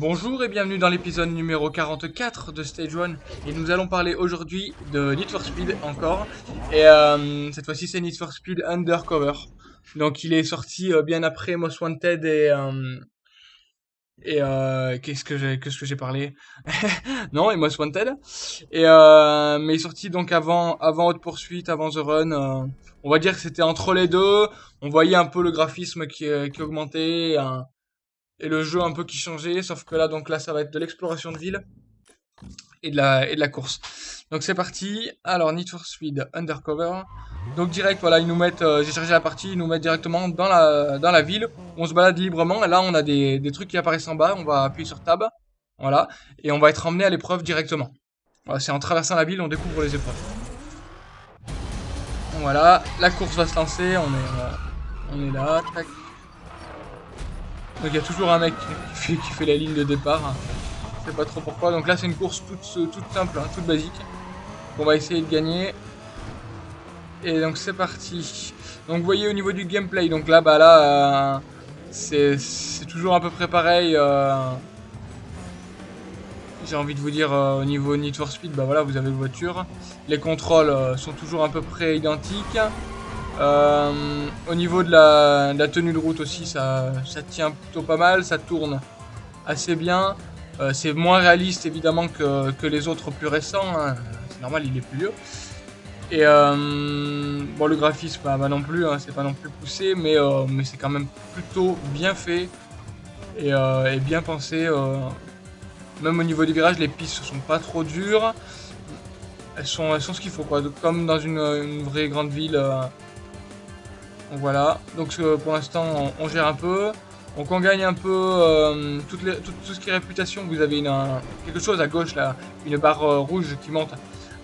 Bonjour et bienvenue dans l'épisode numéro 44 de Stage 1 et nous allons parler aujourd'hui de Need for Speed encore. Et euh, cette fois-ci c'est Need for Speed Undercover. Donc il est sorti euh, bien après Most Wanted et euh, et euh, qu'est-ce que j'ai qu'est-ce que j'ai parlé? Non et Most Wanted. Et euh, mais il est sorti donc avant avant Haute Poursuite avant The Run on va dire que c'était entre les deux. On voyait un peu le graphisme qui qui augmentait et le jeu un peu qui changeait, sauf que là, donc là, ça va être de l'exploration de ville et de la, et de la course. Donc c'est parti. Alors, Need for Speed Undercover. Donc direct, voilà, ils nous mettent, euh, j'ai chargé la partie, ils nous mettent directement dans la, dans la ville. On se balade librement. Et là, on a des, des trucs qui apparaissent en bas. On va appuyer sur Tab. Voilà. Et on va être emmené à l'épreuve directement. C'est en traversant la ville, on découvre les épreuves. Voilà, la course va se lancer. On est, on est là. Tac. Donc il y a toujours un mec qui fait, la ligne de départ. Je sais pas trop pourquoi. Donc là c'est une course toute, toute simple, hein, toute basique. On va essayer de gagner. Et donc c'est parti. Donc vous voyez au niveau du gameplay, donc là bah là euh, c'est toujours à peu près pareil. Euh, J'ai envie de vous dire euh, au niveau Need for Speed, bah voilà vous avez une voiture. Les contrôles euh, sont toujours à peu près identiques. Euh, au niveau de la, tenue de route aussi, ça, ça, tient plutôt pas mal, ça tourne assez bien. Euh, c'est moins réaliste évidemment que, que, les autres plus récents, hein. c'est normal, il est plus vieux. Et euh, bon, le graphisme, bah, non plus, hein, c'est pas non plus poussé, mais, mais c'est quand même plutôt bien fait et, bien pensé. même au niveau des virages, les pistes sont pas trop dures. Elles sont, elles sont ce qu'il faut, quoi. Comme dans une vraie grande ville. Donc voilà, donc euh, pour l'instant on, gère un peu. Donc on gagne un peu euh, tout, ce qui est réputation. Vous avez quelque chose à gauche là, une barre euh, rouge qui monte.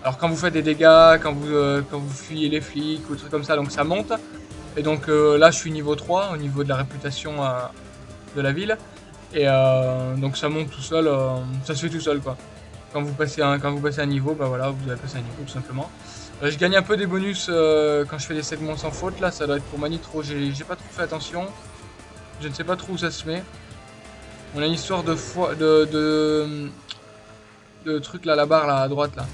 Alors quand vous faites des dégâts, quand vous, fuyez les flics ou trucs comme ça, donc ça monte. Et donc là je suis niveau 3 au niveau de la réputation de la ville. Et donc ça monte tout seul, ça se fait tout seul quoi. Quand vous passez un, niveau, bah voilà, vous avez passé un niveau tout simplement. Euh, je gagne un peu des bonus euh, quand je fais des segments sans faute. Là, ça doit être pour ma nitro. J'ai pas trop fait attention. Je ne sais pas trop où ça se met. On a une histoire de foi de, truc là, la barre là à droite là,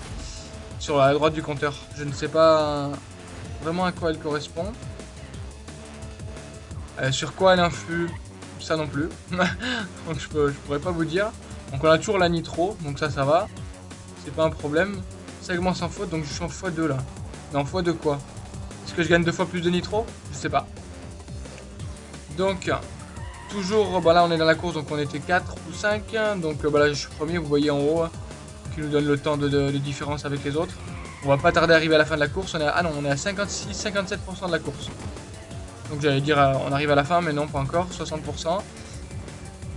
sur la droite du compteur. Je ne sais pas vraiment à quoi elle correspond. Euh, sur quoi elle influe, ça non plus. donc je pourrais pas vous dire. Donc on a toujours la nitro, donc ça, ça va. C'est pas un problème. Segment sans faute, donc je suis en x2 là. En x2 quoi? Est-ce que je gagne deux fois plus de nitro? Je sais pas. Donc, toujours, bah là on est dans la course, donc on était 4 ou 5. Donc bah là je suis premier, vous voyez en haut, qui nous donne le temps de, différence avec les autres. On va pas tarder à arriver à la fin de la course. On est à, ah non, on est à 56-57% de la course. Donc j'allais dire, euh, on arrive à la fin, mais non, pas encore, 60%.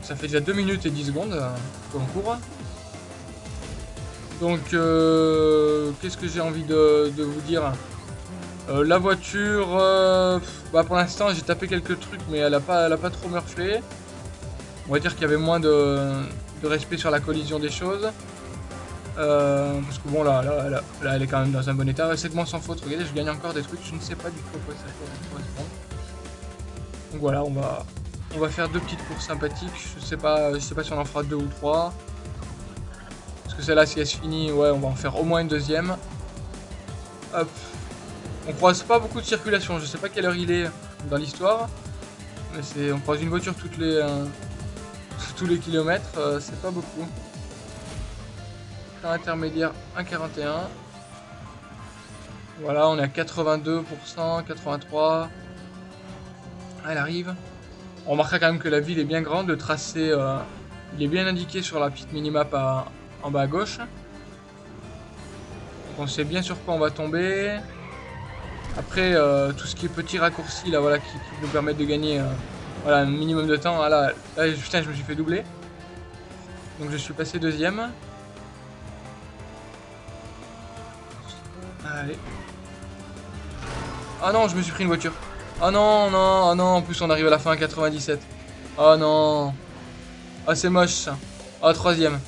Ça fait déjà 2 minutes et 10 secondes euh, qu'on court. Donc, euh, qu'est-ce que j'ai envie de, de, vous dire? Euh, La voiture, euh, bah pour l'instant j'ai tapé quelques trucs, mais elle a pas, elle a pas trop murflé. On va dire qu'il y avait moins de, de, respect sur la collision des choses. Euh, parce que bon, là, elle est quand même dans un bon état. Segment sans faute, regardez, je gagne encore des trucs, je ne sais pas du tout quoi ça correspond. Donc voilà, on va, on va faire deux petites courses sympathiques. Je sais pas, je sais pas si on en fera deux ou trois que celle-là, si elle se finit, ouais, on va en faire au moins une deuxième. Hop. On croise pas beaucoup de circulation. Je sais pas quelle heure il est dans l'histoire. Mais c'est, on croise une voiture toutes les, euh, tous les kilomètres. Euh, c'est pas beaucoup. Temps intermédiaire 1,41. Voilà, on est à 82%, 83%. Elle arrive. On remarquera quand même que la ville est bien grande. Le tracé, euh, il est bien indiqué sur la petite minimap à, en bas à gauche. On sait bien sur quoi on va tomber. Après, euh, tout ce qui est petit raccourci, là, voilà, qui, nous permettent de gagner euh, voilà, un minimum de temps. Ah, là, là, putain, je me suis fait doubler. Donc je suis passé deuxième. Allez. Ah non, je me suis pris une voiture. Oh non, non, oh non, en plus on arrive à la fin à 97. Oh non. Ah, c'est moche ça. Oh, troisième.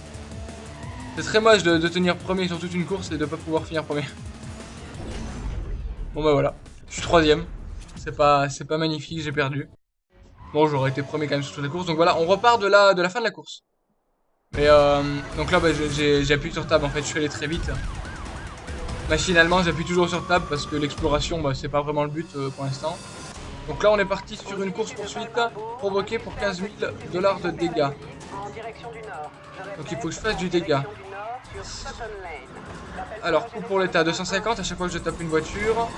C'est très moche de, tenir premier sur toute une course et de pas pouvoir finir premier. Bon bah voilà, je suis troisième. C'est pas, pas magnifique, j'ai perdu. Bon, j'aurais été premier quand même sur toute la course. Donc voilà, on repart de la, de la fin de la course. Mais euh, donc là, bah, j'appuie sur tab. En fait, je suis allé très vite. Machinalement, j'appuie toujours sur tab parce que l'exploration, bah, c'est pas vraiment le but euh, pour l'instant. Donc là, on est parti sur une course poursuite provoquée pour 15 000 dollars de dégâts. Donc il faut que je fasse du dégât. Alors, coup pour l'état, 250 à chaque fois que je tape une voiture.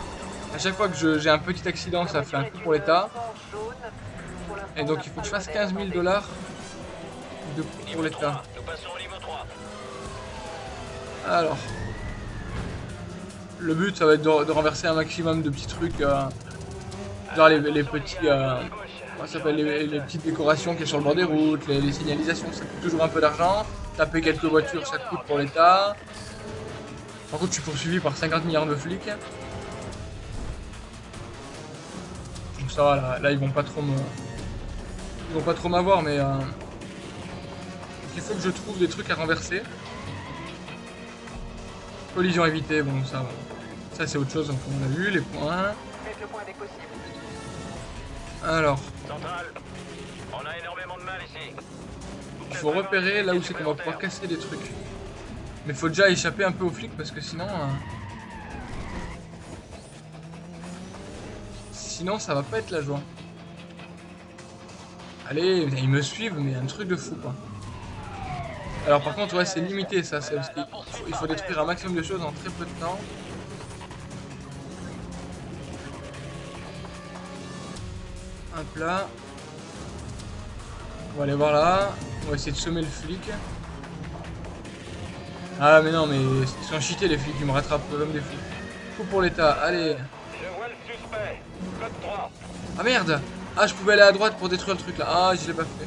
À chaque fois que j'ai un petit accident, ça fait un coup pour l'état. Et donc il faut que je fasse 15 000 dollars de pour l'état. Alors. Le but, ça va être de, renverser un maximum de petits trucs. Euh, les, petits... Euh, ça s'appelle les, petites décorations qui sont sur le bord des routes, les, signalisations, ça coûte toujours un peu d'argent. Taper quelques voitures, ça coûte pour l'état. Par contre, je suis poursuivi par 50 milliards de flics. Donc ça là, ils vont pas trop me... Ils vont pas trop m'avoir, mais... Euh... il faut que je trouve des trucs à renverser. Collision évitée, bon, ça... Ça, c'est autre chose, on a vu, les points. Alors. Il faut repérer là où c'est qu'on va pouvoir casser des trucs. Mais faut déjà échapper un peu aux flics parce que sinon... Euh, sinon ça va pas être la joie. Allez, ils me suivent mais un truc de fou quoi. Alors par contre ouais c'est limité ça, c'est parce qu'il faut, il faut détruire un maximum de choses en très peu de temps. Hop là. On va aller voir là. On va essayer de semer le flic. Ah mais non mais ils sont cheatés les flics, ils me rattrapent comme des flics. Coup pour l'état, allez. Ah merde Ah je pouvais aller à droite pour détruire le truc là. Ah je l'ai pas fait.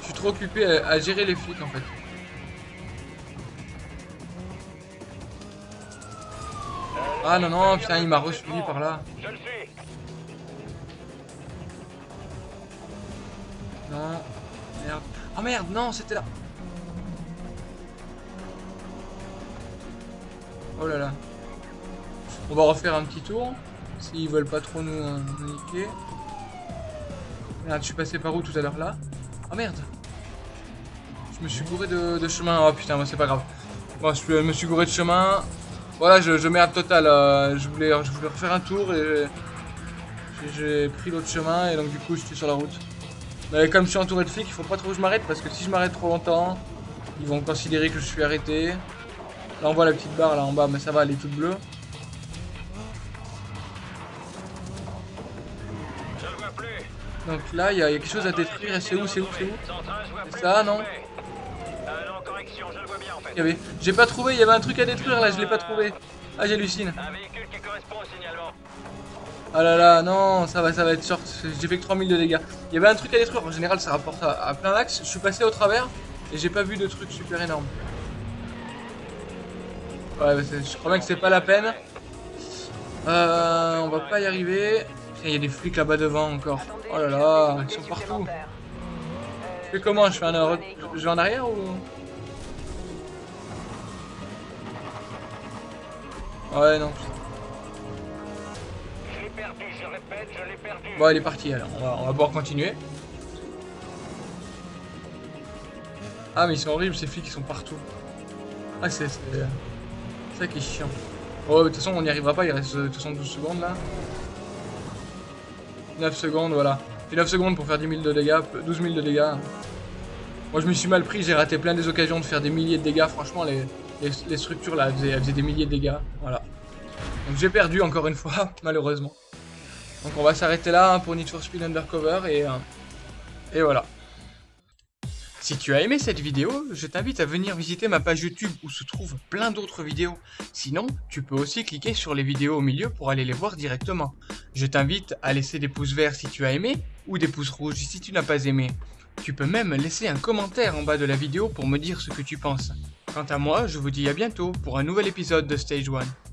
Je suis trop occupé à, gérer les flics en fait. Ah non non putain il m'a resuivi par là. Non. Merde. Oh merde, non, c'était là. Oh là là. On va refaire un petit tour. S'ils veulent pas trop nous, niquer. Merde, je suis passé par où tout à l'heure là? Oh merde Je me suis gouré de, chemin. Oh putain, moi c'est pas grave. Bon, je me suis gouré de chemin. Voilà, je, je merde total. Euh, je, voulais, je refaire un tour et j'ai pris l'autre chemin et donc du coup je suis sur la route. Mais comme je suis entouré de flics, il faut pas trop que je m'arrête parce que si je m'arrête trop longtemps, ils vont considérer que je suis arrêté. Là on voit la petite barre là en bas, mais ça va, elle est toute bleue. Donc là, il y, a quelque chose à détruire. Et c'est où C'est où C'est où? C'est ça, non? J'ai pas trouvé, il y avait un truc à détruire là, je l'ai pas trouvé. Ah, j'hallucine. Ah là là, non, ça va, ça va être short. J'ai fait que 3000 de dégâts. Il y avait un truc à détruire. En général, ça rapporte à, plein d'axes. Je suis passé au travers et j'ai pas vu de truc super énorme. Ouais, bah, je crois bien que c'est pas la peine. Euh, on va pas y arriver. Il y a des flics là-bas devant encore. Oh là là, ils sont partout. Je fais comment Je fais un... Je vais en arrière ou... Ouais, non. Bon, elle est partie alors, on va, on va pouvoir continuer. Ah, mais ils sont horribles ces flics, ils sont partout. Ah, c'est ça qui est chiant. Oh, de toute façon, on n'y arrivera pas, il reste de toute façon 12 secondes là. 9 secondes, voilà. J'ai 9 secondes pour faire 10 000 de dégâts, 12 000 de dégâts. Moi, je me suis mal pris, j'ai raté plein des occasions de faire des milliers de dégâts. Franchement, les, les, structures là, elles faisaient des milliers de dégâts. Voilà. Donc j'ai perdu encore une fois, malheureusement. Donc on va s'arrêter là hein, pour Need for Speed Undercover et, euh, et voilà. Si tu as aimé cette vidéo, je t'invite à venir visiter ma page YouTube où se trouvent plein d'autres vidéos. Sinon, tu peux aussi cliquer sur les vidéos au milieu pour aller les voir directement. Je t'invite à laisser des pouces verts si tu as aimé ou des pouces rouges si tu n'as pas aimé. Tu peux même laisser un commentaire en bas de la vidéo pour me dire ce que tu penses. Quant à moi, je vous dis à bientôt pour un nouvel épisode de Stage 1.